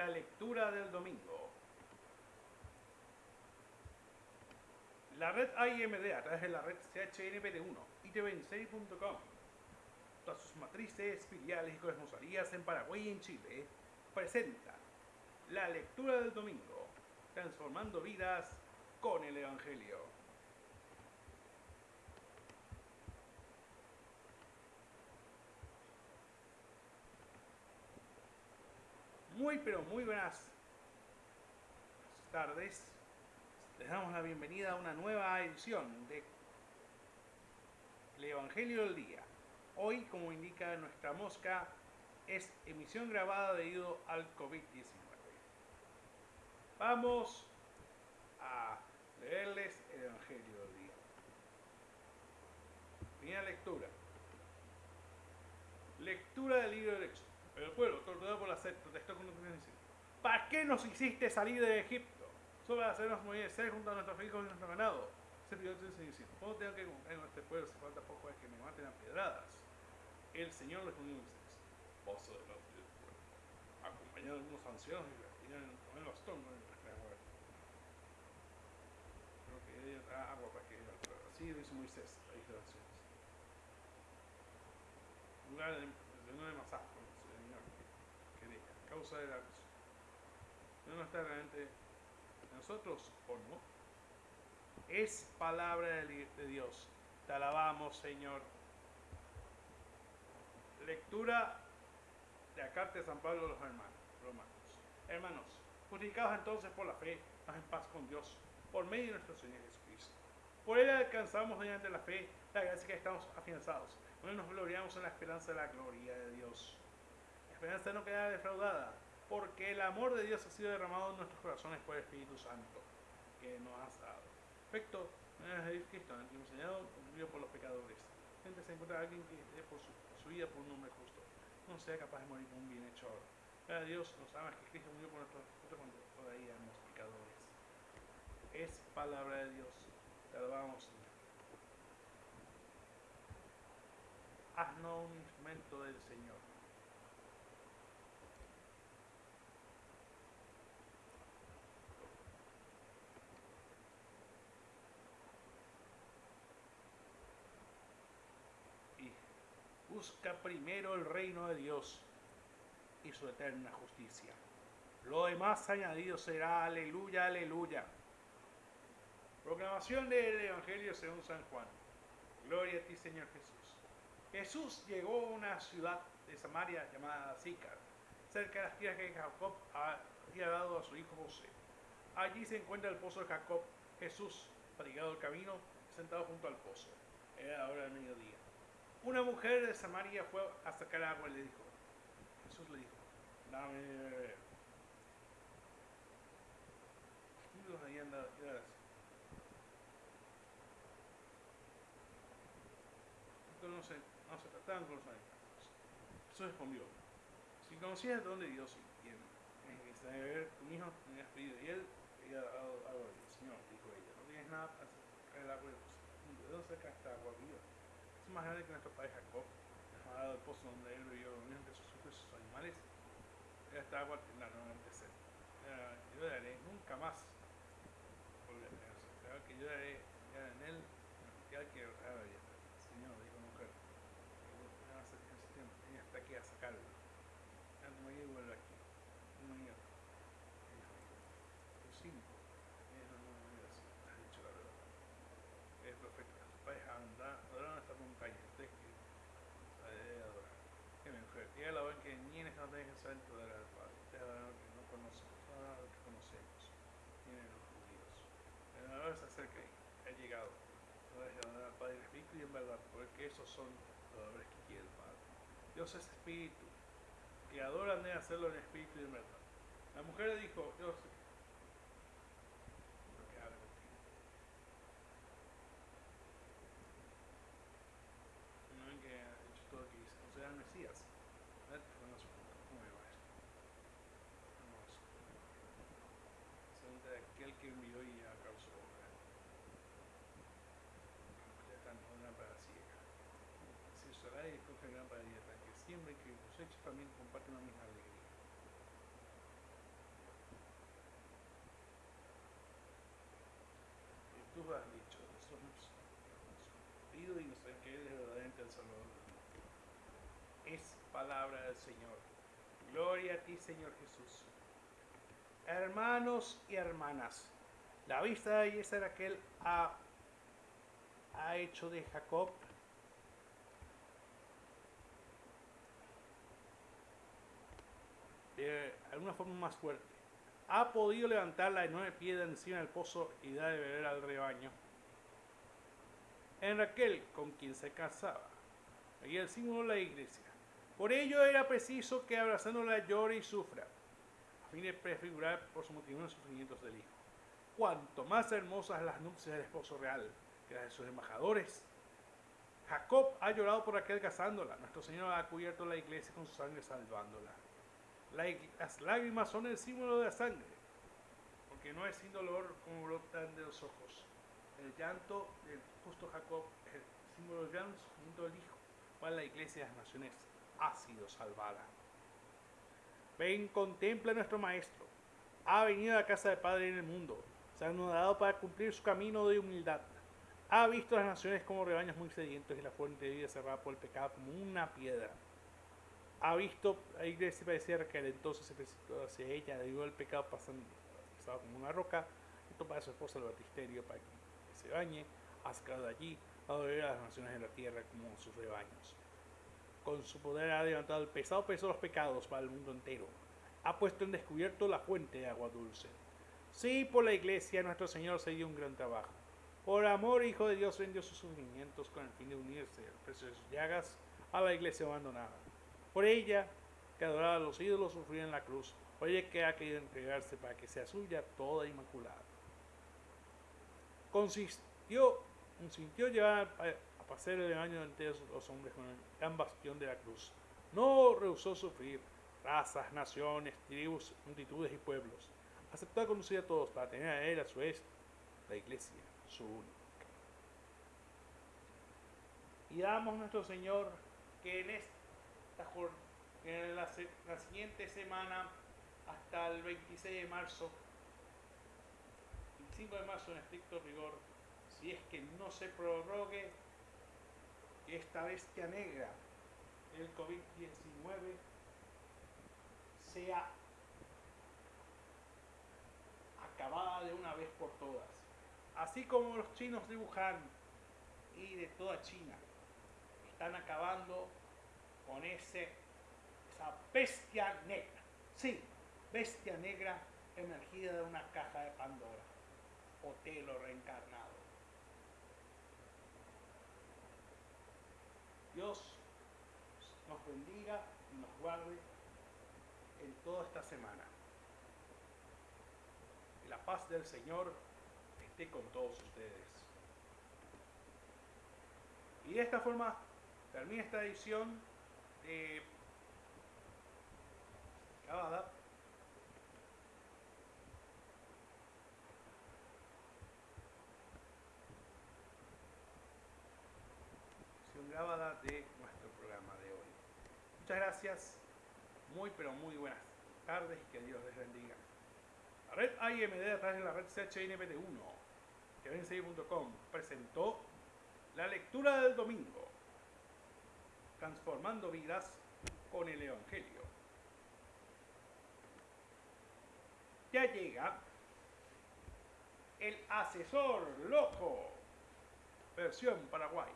La lectura del domingo. La red IMD a través de la red CHNPT1 y tvensei.com, todas sus matrices, filiales y corresponsalías en Paraguay y en Chile, presenta la lectura del domingo, transformando vidas con el Evangelio. Muy pero muy buenas tardes. Les damos la bienvenida a una nueva edición de El Evangelio del Día. Hoy, como indica nuestra mosca, es emisión grabada debido al COVID-19. Vamos a leerles el Evangelio del Día. Primera lectura. Lectura del libro del Éxodo. El pueblo, torturado por la sed, protestó con diciendo, ¿Para qué nos hiciste salir de Egipto? Solo para hacernos morir de sed junto a nuestros hijos y nuestro ganado. Se pidió diciendo, ¿cómo tengo que cumplir con este pueblo si falta poco es que me maten a piedradas? El Señor respondió a Moisés, pozo de los del pueblo, acompañado de algunos ancianos y tienen bastón en el refrigerador. Creo que trae agua para que ella. Así lo hizo Moisés, la hija de las En lugar de, de masacre, Señor, que, que diga, causa de la no está realmente nosotros o no. Es palabra de Dios. Te alabamos, Señor. Lectura de la carta de San Pablo a los hermanos, romanos. Hermanos, justificados entonces por la fe, estamos en paz con Dios, por medio de nuestro Señor Jesucristo. Por él alcanzamos mediante la fe la gracia que estamos afianzados. Nos gloriamos en la esperanza de la gloria de Dios. Esperanza no queda defraudada, porque el amor de Dios ha sido derramado en nuestros corazones por el Espíritu Santo que nos ha dado. Efecto, es Cristo, el enseñado, murió por los pecadores. Gente se encuentra alguien que dé por su, vida por un hombre justo, no sea capaz de morir por un bienhechor. Pero Dios nos ama que Cristo murió por nosotros cuando todavía éramos pecadores. Es palabra de Dios. Te alabamos, Señor. Haznos un instrumento del Señor. Busca primero el reino de Dios y su eterna justicia. Lo demás añadido será, aleluya, aleluya. Proclamación del Evangelio según San Juan. Gloria a ti, Señor Jesús. Jesús llegó a una ciudad de Samaria llamada Sicar, cerca de las tierras que Jacob había dado a su hijo José. Allí se encuentra el pozo de Jacob. Jesús, fatigado el camino, sentado junto al pozo. Era hora del mediodía. Una mujer de Samaria fue a sacar agua y le dijo, Jesús le dijo, dame de no se, no se trataban con los animales. Jesús respondió, si conocías de dónde Dios y es de beber, tu hijo tenías pedido y él había dado agua Señor, dijo ella, no tienes nada para sacar el agua de dónde saca esta agua viva? Más grande que nuestro padre Jacob, nos el pozo donde él vivió entre sus hijos y sus animales. Esta agua la nuevamente sed. Yo daré nunca más Claro que yo daré en él el que Señor, dijo mujer, hasta aquí a sacarlo. Antes me vuelve aquí. Un mañana. Cinco. No, no, no, has dicho la verdad. Es perfecto vais a andar, adorar esta montaña, ustedes que la de adorar. Que mujer, diga la que ni en esta montaña se saben de al Padre, ustedes adoran lo que no conocemos, adoran lo que conocemos, tienen los judíos. El adorador se acerca y ha llegado, ahora es adorar al Padre en espíritu y en verdad, porque esos son los adoradores que quiere el Padre. Dios es espíritu, que adoran de hacerlo en espíritu y en verdad. La mujer dijo, Dios, hechos también comparten la misma alegría. Y tú has dicho, eso nos pedido y nos requerido es verdaderamente el Salvador. Es palabra del Señor. Gloria a ti, Señor Jesús. Hermanos y hermanas, la vista de Yeser aquel ha, ha hecho de Jacob de alguna forma más fuerte. Ha podido levantar la enorme piedra encima del pozo y dar de beber al rebaño. En Raquel, con quien se casaba, y el símbolo de la iglesia. Por ello era preciso que abrazándola llore y sufra, a fin de prefigurar por su motivo los sufrimientos del hijo. Cuanto más hermosas las nupcias del esposo real que las de sus embajadores. Jacob ha llorado por Raquel casándola. Nuestro Señor ha cubierto la iglesia con su sangre salvándola. Las lágrimas son el símbolo de la sangre, porque no es sin dolor como brotan de los ojos. El llanto del justo Jacob es el símbolo del sufrimiento del Hijo cual la iglesia de las naciones ha sido salvada. Ven, contempla a nuestro Maestro. Ha venido a la casa del Padre en el mundo. Se ha anudado para cumplir su camino de humildad. Ha visto a las naciones como rebaños muy sedientos y la fuente de vida cerrada por el pecado como una piedra. Ha visto a la iglesia parecía que entonces se precipitó hacia ella, debido al pecado pasando, pasaba como una roca, y tomaba a su esposa el batisterio para que se bañe, ha sacado de allí, a ver a las naciones de la tierra como sus rebaños. Con su poder ha levantado el pesado peso de los pecados para el mundo entero. Ha puesto en descubierto la fuente de agua dulce. Sí, por la iglesia nuestro Señor se dio un gran trabajo. Por amor, Hijo de Dios vendió sus sufrimientos con el fin de unirse al precio de sus llagas a la iglesia abandonada. Por ella, que adoraba a los ídolos, sufrió en la cruz. Por ella que ha querido entregarse para que sea suya toda inmaculada. Consistió sintió llevar a pasar el año entero los hombres con el gran bastión de la cruz. No rehusó sufrir razas, naciones, tribus, multitudes y pueblos. Aceptó a conducir a todos para tener a él a su vez la iglesia, su única. Y damos a nuestro Señor que en en la, la siguiente semana hasta el 26 de marzo, 25 de marzo en estricto rigor, si es que no se prorrogue esta bestia negra del COVID-19 sea acabada de una vez por todas. Así como los chinos de Wuhan y de toda China están acabando con ese, esa bestia negra. Sí, bestia negra emergida de una caja de Pandora o telo reencarnado. Dios nos bendiga y nos guarde en toda esta semana. Que la paz del Señor esté con todos ustedes. Y de esta forma termina esta edición Cabada grabada de nuestro programa de hoy. Muchas gracias, muy pero muy buenas tardes y que Dios les bendiga. La red IMD a través de la red CHNPT1, que presentó la lectura del domingo, transformando vidas con el Evangelio. Ya llega el asesor loco, versión Paraguay.